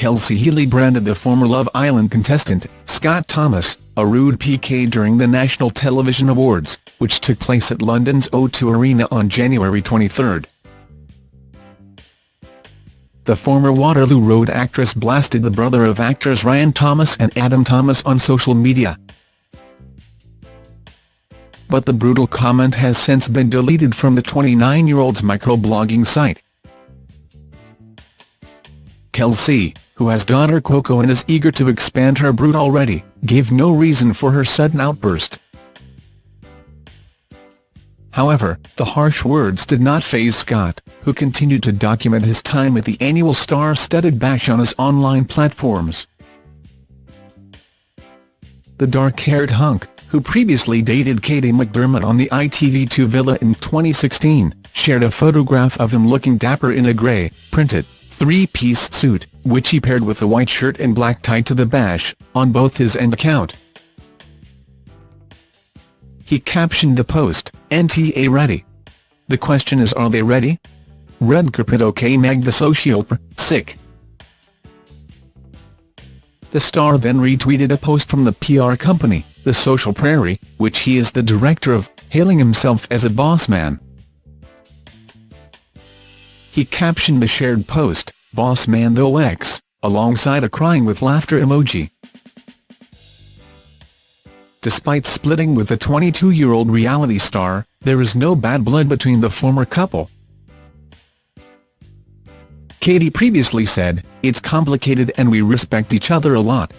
Chelsee Healey branded the former Love Island contestant, Scott Thomas, a rude PK during the National Television Awards, which took place at London's O2 Arena on January 23. The former Waterloo Road actress blasted the brother of actors Ryan Thomas and Adam Thomas on social media. But the brutal comment has since been deleted from the 29-year-old's microblogging site. Chelsee, who has daughter Coco and is eager to expand her brood already, gave no reason for her sudden outburst. However, the harsh words did not faze Scott, who continued to document his time at the annual star-studded bash on his online platforms. The dark-haired hunk, who previously dated Kady McDermott on the ITV2 villa in 2016, shared a photograph of him looking dapper in a grey, printed, three-piece suit, which he paired with a white shirt and black tie to the bash, on both his and account. He captioned the post, NTA ready. The question is are they ready? Red carpet OK Meg the socioper, sick. The star then retweeted a post from the PR company, The Social Prairie, which he is the director of, hailing himself as a boss man. He captioned the shared post, Boss Man though X, alongside a crying with laughter emoji. Despite splitting with the 22-year-old reality star, there is no bad blood between the former couple. Kady previously said, It's complicated and we respect each other a lot,